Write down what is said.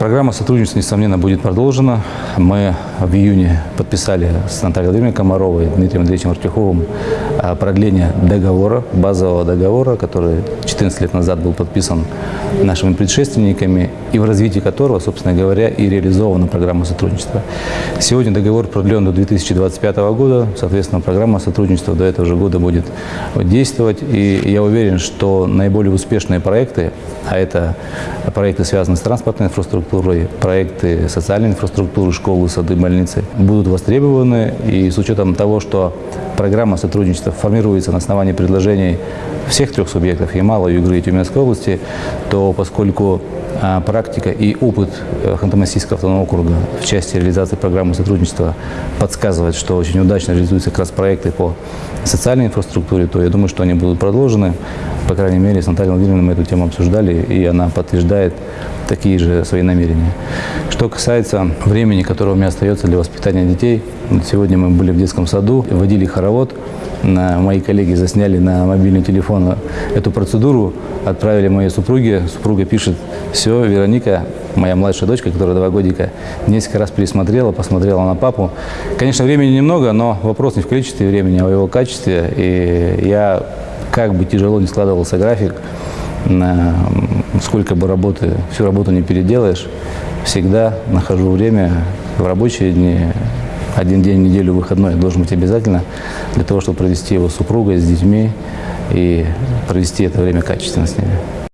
Программа сотрудничества, несомненно, будет продолжена. Мы в июне подписали с Натальей Владимировной Комаровой и Дмитрием Андреевичем Артюховым а, продление договора, базового договора, который 14 лет назад был подписан нашими предшественниками, и в развитии которого, собственно говоря, и реализована программа сотрудничества. Сегодня договор продлен до 2025 года, соответственно, программа сотрудничества до этого же года будет действовать, и я уверен, что наиболее успешные проекты, а это проекты, связанные с транспортной инфраструктурой, инфраструктурой, проекты социальной инфраструктуры, школы, сады, больницы будут востребованы. И с учетом того, что программа сотрудничества формируется на основании предложений всех трех субъектов, и Малой, Югры и Тюменской области, то поскольку а, практика и опыт э, Ханты-Мансийского автономного округа в части реализации программы сотрудничества подсказывает, что очень удачно реализуются как раз проекты по социальной инфраструктуре, то я думаю, что они будут продолжены. По крайней мере, с Натальей Владимировной мы эту тему обсуждали, и она подтверждает такие же свои намерения. Что касается времени, которое у меня остается для воспитания детей, сегодня мы были в детском саду, водили хоровод, мои коллеги засняли на мобильный телефон эту процедуру, отправили моей супруге. Супруга пишет, все, Вероника, моя младшая дочка, которая два годика, несколько раз пересмотрела, посмотрела на папу. Конечно, времени немного, но вопрос не в количестве времени, а в его качестве. И я, как бы тяжело не складывался график, сколько бы работы, всю работу не переделаешь, всегда нахожу время в рабочие дни, один день в неделю выходной должен быть обязательно для того, чтобы провести его с супругой, с детьми и провести это время качественно с ними.